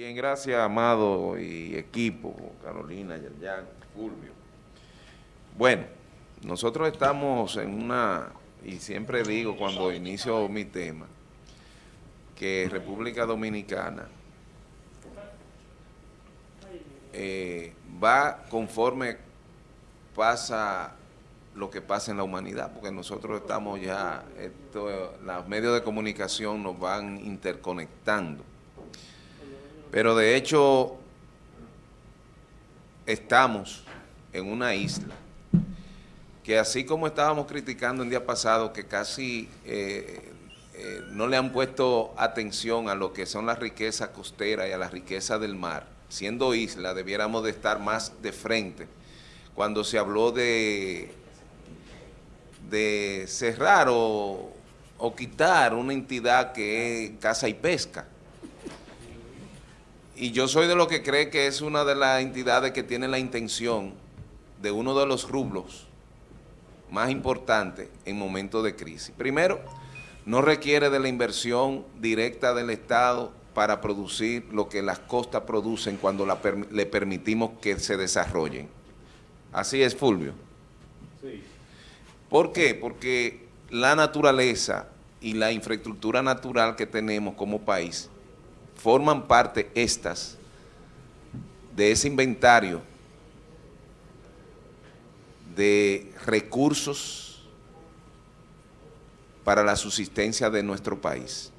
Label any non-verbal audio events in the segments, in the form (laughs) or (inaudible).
Bien, gracias, Amado y equipo, Carolina, Yerjan, Fulvio. Bueno, nosotros estamos en una, y siempre digo cuando inicio mi tema, que República Dominicana eh, va conforme pasa lo que pasa en la humanidad, porque nosotros estamos ya, esto, los medios de comunicación nos van interconectando pero de hecho, estamos en una isla que así como estábamos criticando el día pasado que casi eh, eh, no le han puesto atención a lo que son las riquezas costeras y a las riquezas del mar, siendo isla debiéramos de estar más de frente. Cuando se habló de, de cerrar o, o quitar una entidad que es caza y pesca y yo soy de los que cree que es una de las entidades que tiene la intención de uno de los rublos más importantes en momentos de crisis. Primero, no requiere de la inversión directa del Estado para producir lo que las costas producen cuando le permitimos que se desarrollen. Así es, Fulvio. Sí. ¿Por qué? Porque la naturaleza y la infraestructura natural que tenemos como país forman parte estas de ese inventario de recursos para la subsistencia de nuestro país.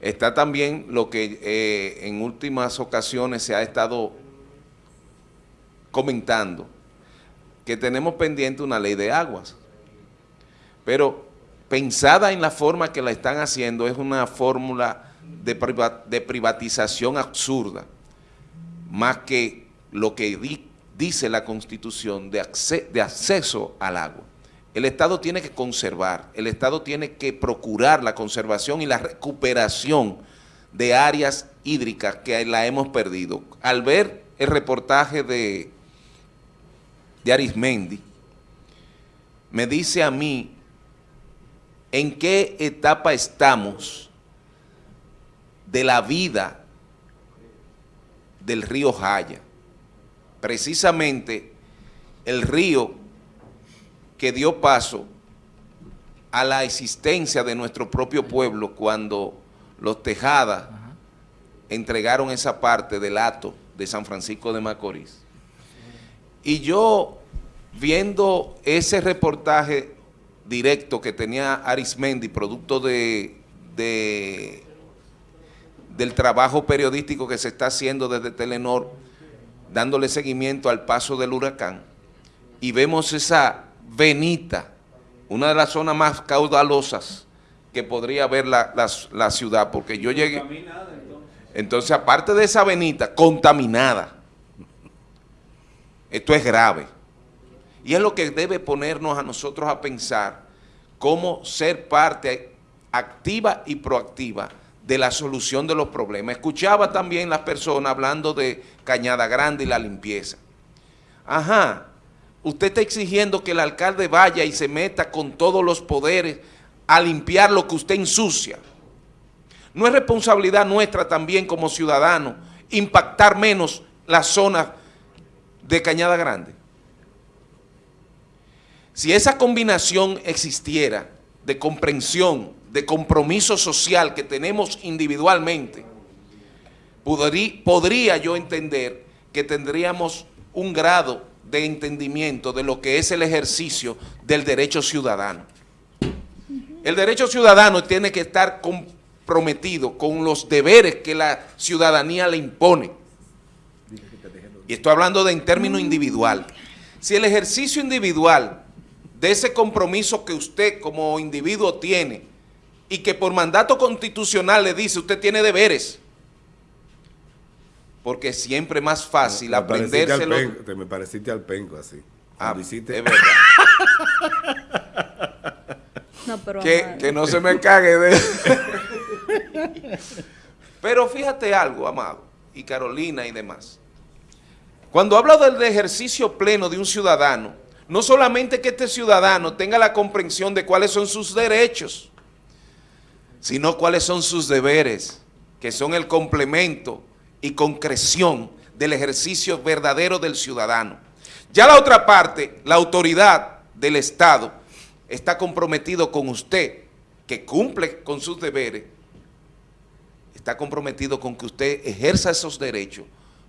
Está también lo que eh, en últimas ocasiones se ha estado comentando, que tenemos pendiente una ley de aguas, pero pensada en la forma que la están haciendo es una fórmula de, privatización absurda, más que lo que dice la Constitución de, de acceso al agua. El Estado tiene que conservar, el Estado tiene que procurar la conservación y la recuperación de áreas hídricas que la hemos perdido. Al ver el reportaje de, de Arismendi, me dice a mí en qué etapa estamos de la vida del río Jaya. Precisamente el río que dio paso a la existencia de nuestro propio pueblo cuando los Tejadas entregaron esa parte del hato de San Francisco de Macorís. Y yo, viendo ese reportaje directo que tenía Arismendi, producto de, de del trabajo periodístico que se está haciendo desde Telenor, dándole seguimiento al paso del huracán, y vemos esa venita, una de las zonas más caudalosas que podría haber la, ciudad, porque yo llegué... Entonces. entonces, aparte de esa venita, contaminada, esto es grave. Y es lo que debe ponernos a nosotros a pensar cómo ser parte activa y proactiva de la solución de los problemas. Escuchaba también las personas hablando de Cañada Grande y la limpieza. Ajá, usted está exigiendo que el alcalde vaya y se meta con todos los poderes a limpiar lo que usted ensucia. No es responsabilidad nuestra también como ciudadanos impactar menos la zona de Cañada Grande. Si esa combinación existiera de comprensión, de compromiso social que tenemos individualmente, podría, yo entender que tendríamos un grado de entendimiento de lo que es el ejercicio del derecho ciudadano. El derecho ciudadano tiene que estar comprometido con los deberes que la ciudadanía le impone. Y estoy hablando de en términos individual. Si el ejercicio individual de ese compromiso que usted como individuo tiene y que por mandato constitucional le dice, usted tiene deberes. Porque siempre es más fácil me aprendérselo. te me pareciste al penco así. Ah, es verdad. (laughs) no, pero que, que, no se me cague de... (laughs) pero fíjate algo, Amado, y Carolina y demás. Cuando hablo del ejercicio pleno de un ciudadano, no solamente que este ciudadano tenga la comprensión de cuáles son sus derechos, sino cuáles son sus deberes. que son el complemento y concreción del ejercicio verdadero del ciudadano. Ya la otra parte, la autoridad del Estado, está comprometido con usted, que cumple con sus deberes, está comprometido con que usted ejerza esos derechos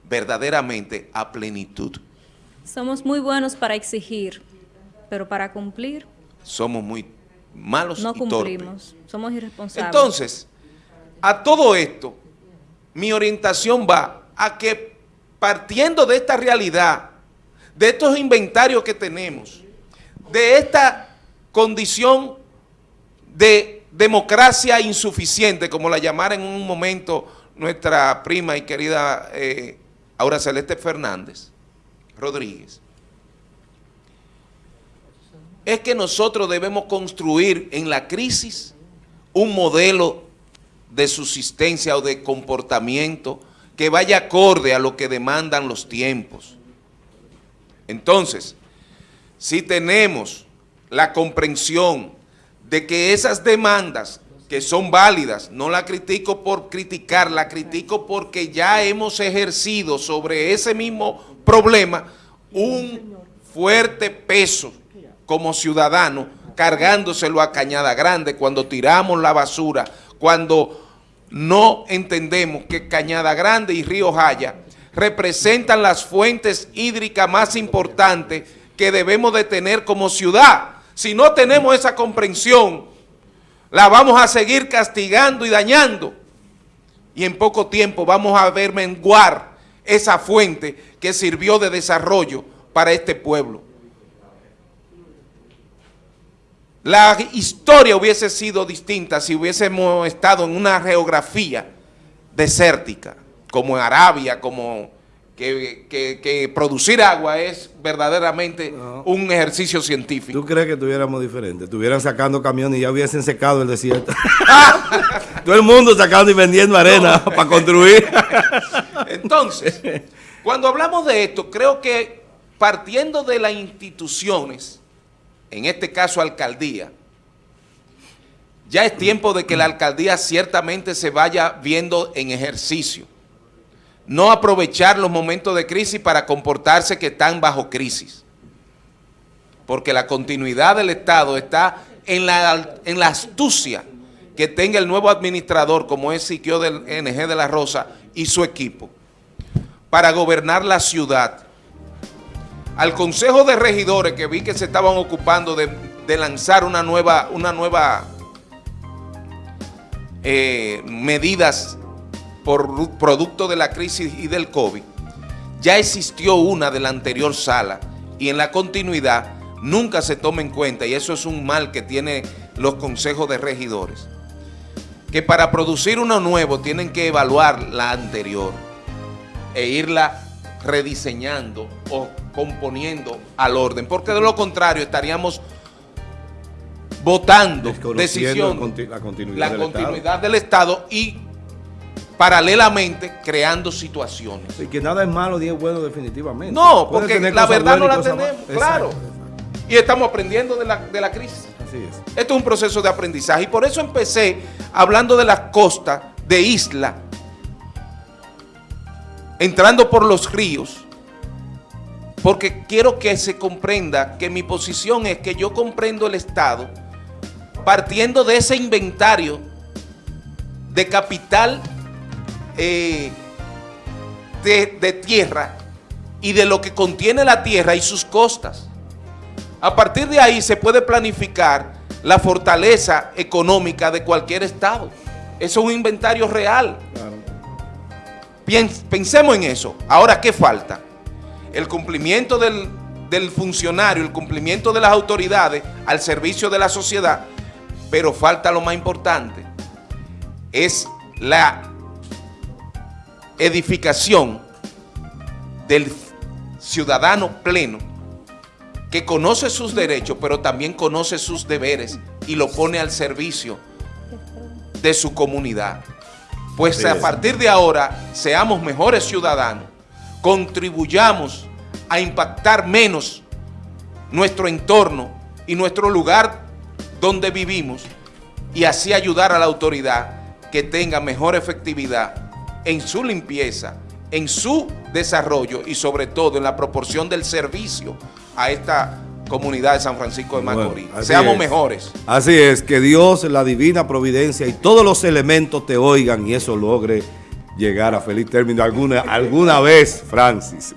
verdaderamente a plenitud. Somos muy buenos para exigir, pero para cumplir... Somos muy malos no y cumplimos, somos irresponsables. Entonces, a todo esto, mi orientación va a que partiendo de esta realidad, de estos inventarios que tenemos, de esta condición de democracia insuficiente, como la llamara en un momento nuestra prima y querida eh, Aura Celeste Fernández Rodríguez, es que nosotros debemos construir en la crisis un modelo de subsistencia o de comportamiento que vaya acorde a lo que demandan los tiempos. Entonces, si tenemos la comprensión de que esas demandas que son válidas, no la critico por criticar, la critico porque ya hemos ejercido sobre ese mismo problema un fuerte peso como ciudadano, cargándoselo a Cañada Grande, cuando tiramos la basura, cuando no entendemos que Cañada Grande y Río Jaya representan las fuentes hídricas más importantes que debemos de tener como ciudad. Si no tenemos esa comprensión, la vamos a seguir castigando y dañando. Y en poco tiempo vamos a ver menguar esa fuente que sirvió de desarrollo para este pueblo. La historia hubiese sido distinta si hubiésemos estado en una geografía desértica, como en Arabia, como que, producir agua es verdaderamente un ejercicio científico. ¿Tú crees que tuviéramos diferente? Estuvieran sacando camiones y ya hubiesen secado el desierto. (laughs) Todo el mundo sacando y vendiendo arena para construir. (laughs) Entonces, cuando hablamos de esto, creo que partiendo de las instituciones, en este caso alcaldía, ya es tiempo de que la alcaldía ciertamente se vaya viendo en ejercicio. No aprovechar los momentos de crisis para comportarse que están bajo crisis. Porque la continuidad del Estado está en la, en la astucia que tenga el nuevo administrador, como es Siquio del NG de la Rosa y su equipo, para gobernar la ciudad al Consejo de Regidores que vi que se estaban ocupando de, lanzar una nueva, una nueva eh, medidas por producto de la crisis y del COVID, ya existió una de la anterior sala y en la continuidad nunca se toma en cuenta y eso es un mal que tienen los consejos de regidores, que para producir uno nuevo tienen que evaluar la anterior e irla rediseñando o componiendo al orden, porque de lo contrario estaríamos votando decisión, la continuidad, del, Estado. y paralelamente creando situaciones. Y que nada es malo ni es bueno definitivamente. No, porque la verdad no la tenemos, claro. Y estamos aprendiendo de la, de la crisis. Así es. Esto es un proceso de aprendizaje y por eso empecé hablando de las costas, de isla, entrando por los ríos, porque quiero que se comprenda que mi posición es que yo comprendo el Estado partiendo de ese inventario de capital eh, de, de tierra y de lo que contiene la tierra y sus costas. A partir de ahí se puede planificar la fortaleza económica de cualquier Estado. Es un inventario real. Pensemos en eso. Ahora, ¿qué falta? El cumplimiento del, funcionario, el cumplimiento de las autoridades al servicio de la sociedad, pero falta lo más importante, es la edificación del ciudadano pleno que conoce sus derechos, pero también conoce sus deberes y lo pone al servicio de su comunidad. Pues a partir de ahora, seamos mejores ciudadanos, contribuyamos a impactar menos nuestro entorno y nuestro lugar donde vivimos y así ayudar a la autoridad que tenga mejor efectividad en su limpieza, en su desarrollo y sobre todo en la proporción del servicio a esta comunidad de San Francisco de Macorís. Seamos es. mejores. Así es, que Dios, la divina providencia y todos los elementos te oigan y eso logre llegar a feliz término alguna, alguna vez, Francis.